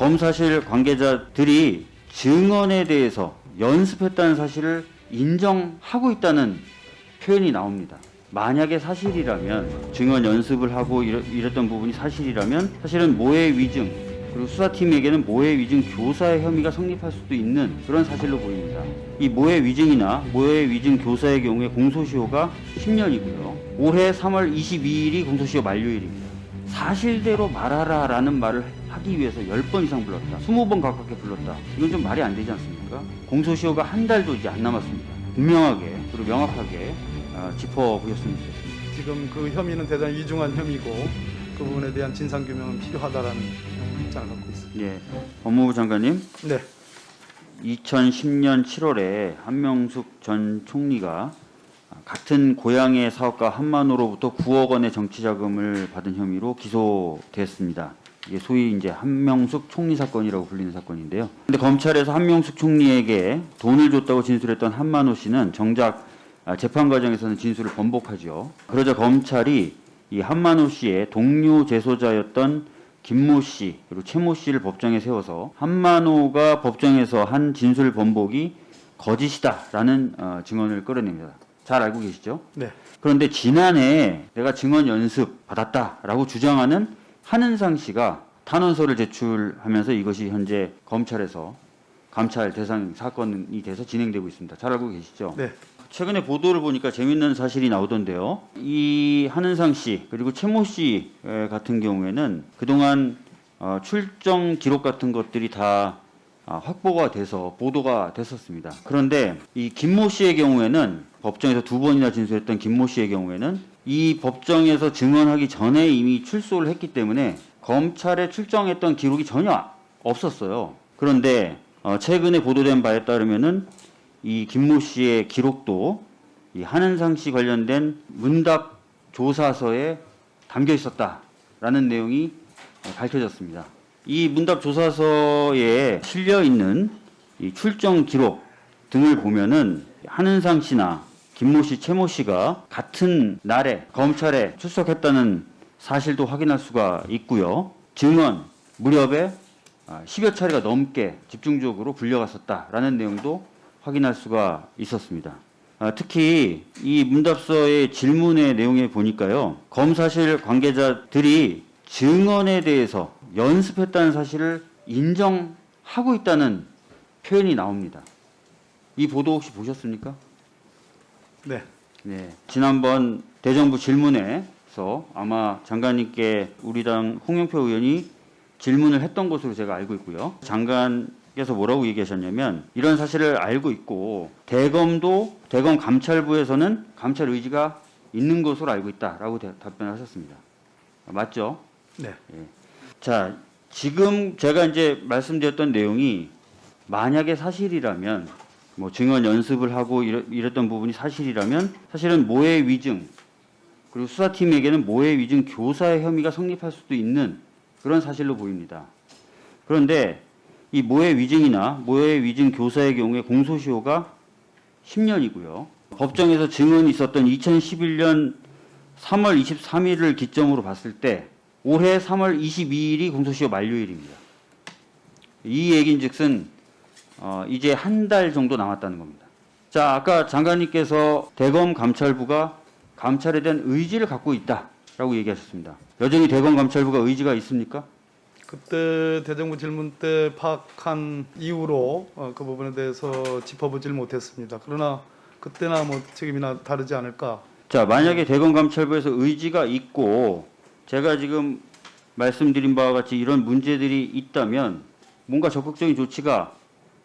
검사실 관계자들이 증언에 대해서 연습했다는 사실을 인정하고 있다는 표현이 나옵니다. 만약에 사실이라면 증언 연습을 하고 이랬던 부분이 사실이라면 사실은 모해 위증 그리고 수사팀에게는 모해 위증 교사의 혐의가 성립할 수도 있는 그런 사실로 보입니다. 이 모해 위증이나 모해 위증 교사의 경우에 공소시효가 10년이고요. 올해 3월 22일이 공소시효 만료일입니다. 사실대로 말하라 라는 말을 하기 위해서 10번 이상 불렀다. 20번 가깝게 불렀다. 이건 좀 말이 안 되지 않습니까? 공소시효가 한 달도 이제 안 남았습니다. 분명하게 그리고 명확하게 아, 짚어보셨으면 좋겠습니다. 지금 그 혐의는 대단히 위중한 혐의고 그 부분에 대한 진상 규명은 필요하다라는 입장을 갖고 있습니다. 예, 법무부 장관님, 네, 2010년 7월에 한명숙 전 총리가 같은 고향의 사업가 한만호로부터 9억 원의 정치 자금을 받은 혐의로 기소됐습니다. 이게 소위 이제 한명숙 총리 사건이라고 불리는 사건인데요. 근데 검찰에서 한명숙 총리에게 돈을 줬다고 진술했던 한만호 씨는 정작 아, 재판 과정에서는 진술을 번복하죠. 그러자 검찰이 이 한만호 씨의 동료 재소자였던 김모 씨 그리고 최모 씨를 법정에 세워서 한만호가 법정에서 한 진술 번복이 거짓이다라는 어, 증언을 끌어냅니다. 잘 알고 계시죠? 네, 그런데 지난해 내가 증언 연습 받았다라고 주장하는 한은상 씨가 탄원서를 제출하면서 이것이 현재 검찰에서 감찰 대상 사건이 돼서 진행되고 있습니다. 잘 알고 계시죠? 네, 최근에 보도를 보니까 재밌는 사실이 나오던데요. 이 한은상 씨 그리고 최모 씨 에, 같은 경우에는 그동안 어, 출정 기록 같은 것들이 다 아, 확보가 돼서 보도가 됐었습니다. 그런데 이 김모 씨의 경우에는 법정에서 두 번이나 진술했던 김모 씨의 경우에는 이 법정에서 증언하기 전에 이미 출소를 했기 때문에 검찰에 출정했던 기록이 전혀 없었어요. 그런데 어, 최근에 보도된 바에 따르면은 이 김모 씨의 기록도 이 한은상 씨 관련된 문답 조사서에 담겨 있었다라는 내용이 밝혀졌습니다. 이 문답 조사서에 실려 있는 이 출정 기록 등을 보면은 한은상 씨나 김모 씨, 최모 씨가 같은 날에 검찰에 출석했다는 사실도 확인할 수가 있고요. 증언 무렵에 아, 10여 차례가 넘게 집중적으로 불려갔었다라는 내용도 확인할 수가 있었습니다. 아, 특히 이 문답서의 질문의 내용에 보니까요. 검사실 관계자들이 증언에 대해서 연습했다는 사실을 인정하고 있다는 표현이 나옵니다. 이 보도 혹시 보셨습니까? 네, 네. 지난번 대정부 질문에서 아마 장관님께 우리 당 홍영표 의원이 질문을 했던 것으로 제가 알고 있고요. 장관께서 뭐라고 얘기하셨냐면 이런 사실을 알고 있고 대검도 대검 감찰부에서는 감찰 의지가 있는 것으로 알고 있다라고 대- 답변을 하셨습니다. 맞죠? 네, 자, 지금 제가 이제 말씀드렸던 내용이 만약에 사실이라면 뭐 증언 연습을 하고 이랬, 이랬 던 부분이 사실이라면 사실은 모해 위증 그리고 수사팀에게는 모해 위증 교사의 혐의가 성립할 수도 있는 그런 사실로 보입니다. 그런데 이 모해 위증이나 모해 위증 교사의 경우에 공소시효가 10년이고요. 법정에서 증언이 있었던 2011년 3월 23일을 기점으로 봤을 때 올해 3월 22일이 공소시효 만료일입니다. 이 얘기인 즉슨 어, 이제 한 달 정도 남았다는 겁니다. 자, 아까 장관님께서 대검 감찰부가 감찰에 대한 의지를 갖고 있다라고 얘기하셨습니다. 여전히 대검 감찰부가 의지가 있습니까? 그때 대정부 질문 때 파악한 이후로 어, 그 부분에 대해서 짚어보질 못했습니다. 그러나 그때나 뭐 책임이나 다르지 않을까. 자, 만약에 대검 감찰부에서 의지가 있고 제가 지금 말씀드린 바와 같이 이런 문제들이 있다면 뭔가 적극적인 조치가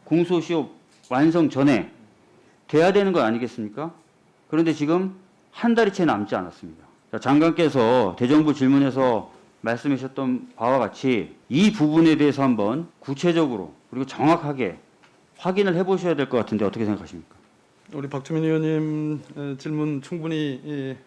공소시효 완성 전에 돼야 되는 거 아니겠습니까? 그런데 지금 한 달이 채 남지 않았습니다. 자, 장관께서 대정부 질문에서 말씀하셨던 바와 같이 이 부분에 대해서 한번 구체적으로 그리고 정확하게 확인을 해보셔야 될 것 같은데 어떻게 생각하십니까? 우리 박주민 의원님 에, 질문 충분히 예,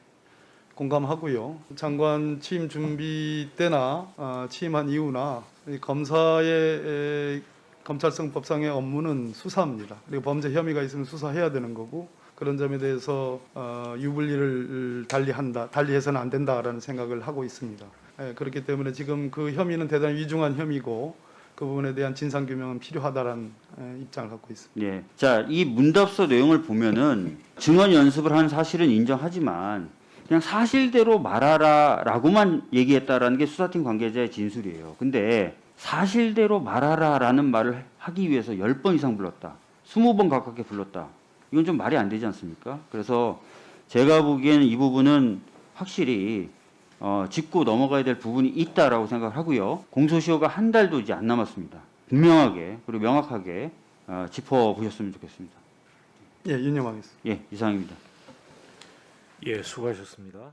공감하고요. 장관 취임 준비 때나 아, 취임한 이후나 이 검사의 에, 검찰성법상의 업무는 수사입니다. 그리고 범죄 혐의가 있으면 수사해야 되는 거고 그런 점에 대해서 어, 유불리를 달리한다, 달리해서는 안 된다라는 생각을 하고 있습니다. 예, 그렇기 때문에 지금 그 혐의는 대단히 위중한 혐의고 그 부분에 대한 진상 규명은 필요하다라는 에, 입장을 갖고 있습니다. 예. 자, 이 문답서 내용을 보면은 증언 연습을 한 사실은 인정하지만 그냥 사실대로 말하라라고만 얘기했다라는 게 수사팀 관계자의 진술이에요. 근데 사실대로 말하라라는 말을 하기 위해서 10번 이상 불렀다. 20번 가깝게 불렀다. 이건 좀 말이 안 되지 않습니까? 그래서 제가 보기에는 이 부분은 확실히 어, 짚고 넘어가야 될 부분이 있다라고 생각을 하고요. 공소시효가 한 달도 이제 안 남았습니다. 분명하게 그리고 명확하게 어, 짚어 보셨으면 좋겠습니다. 예, 윤영하겠습니다. 예, 이상입니다. 예, 수고하셨습니다.